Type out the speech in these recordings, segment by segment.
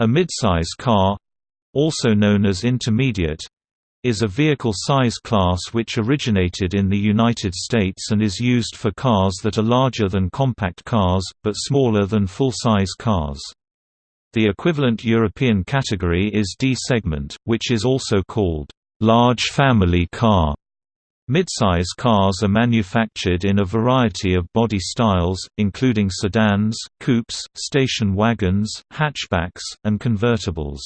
A midsize car also known as intermediate is a vehicle size class which originated in the United States and is used for cars that are larger than compact cars, but smaller than full-size cars. The equivalent European category is D-segment, which is also called large family car. Midsize cars are manufactured in a variety of body styles, including sedans, coupes, station wagons, hatchbacks, and convertibles.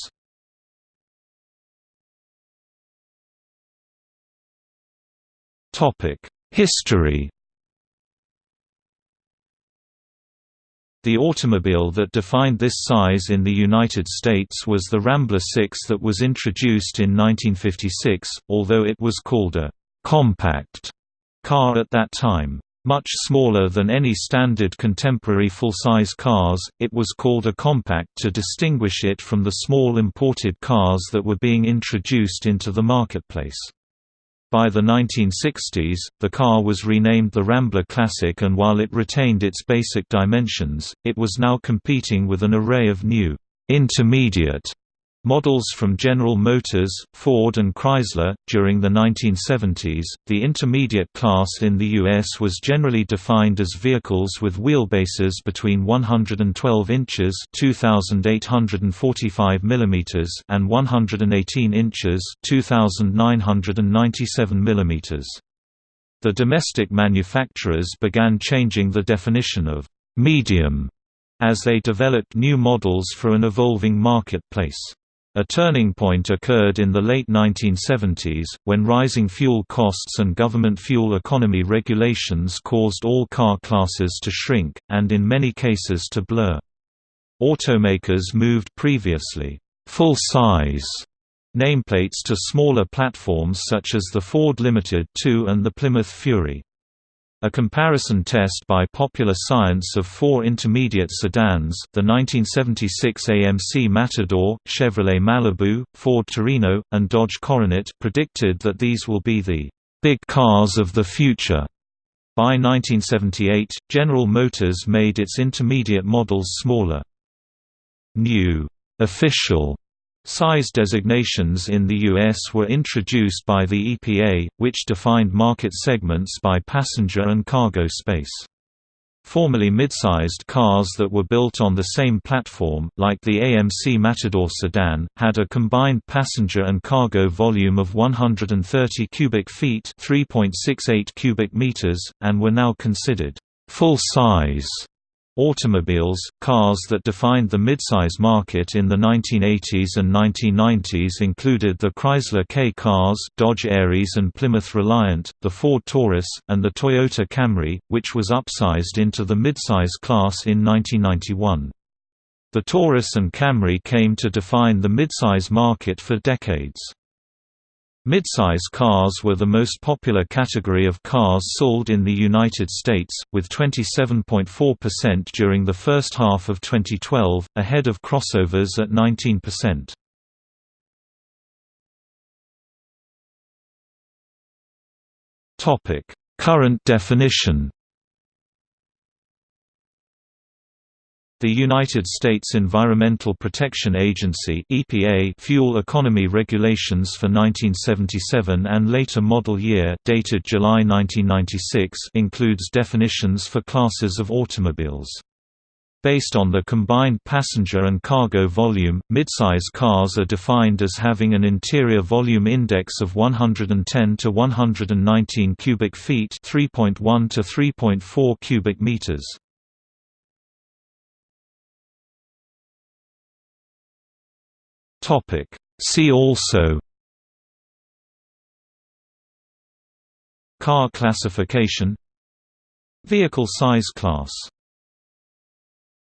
History The automobile that defined this size in the United States was the Rambler 6 that was introduced in 1956, although it was called a «compact» car at that time. Much smaller than any standard contemporary full-size cars, it was called a compact to distinguish it from the small imported cars that were being introduced into the marketplace. By the 1960s, the car was renamed the Rambler Classic and while it retained its basic dimensions, it was now competing with an array of new, intermediate Models from General Motors, Ford and Chrysler. During the 1970s, the intermediate class in the US was generally defined as vehicles with wheelbases between 112 inches (2845 mm) and 118 inches (2997 mm). The domestic manufacturers began changing the definition of medium as they developed new models for an evolving marketplace. A turning point occurred in the late 1970s, when rising fuel costs and government fuel economy regulations caused all car classes to shrink, and in many cases to blur. Automakers moved previously full-size nameplates to smaller platforms such as the Ford Limited 2 and the Plymouth Fury. A comparison test by Popular Science of four intermediate sedans the 1976 AMC Matador, Chevrolet Malibu, Ford Torino, and Dodge Coronet predicted that these will be the «big cars of the future». By 1978, General Motors made its intermediate models smaller. New «official» Size designations in the U.S. were introduced by the EPA, which defined market segments by passenger and cargo space. Formerly mid-sized cars that were built on the same platform, like the AMC Matador sedan, had a combined passenger and cargo volume of 130 cubic feet (3.68 cubic meters), and were now considered full-size Automobiles, cars that defined the midsize market in the 1980s and 1990s included the Chrysler K-Cars, Dodge Aries and Plymouth Reliant, the Ford Taurus, and the Toyota Camry, which was upsized into the midsize class in 1991. The Taurus and Camry came to define the midsize market for decades. Midsize cars were the most popular category of cars sold in the United States, with 27.4% during the first half of 2012, ahead of crossovers at 19%. Current definition The United States Environmental Protection Agency (EPA) fuel economy regulations for 1977 and later model year dated July 1996 includes definitions for classes of automobiles. Based on the combined passenger and cargo volume, midsize cars are defined as having an interior volume index of 110 to 119 cubic feet, 3.1 to 3.4 cubic meters. Topic. See also Car classification Vehicle size class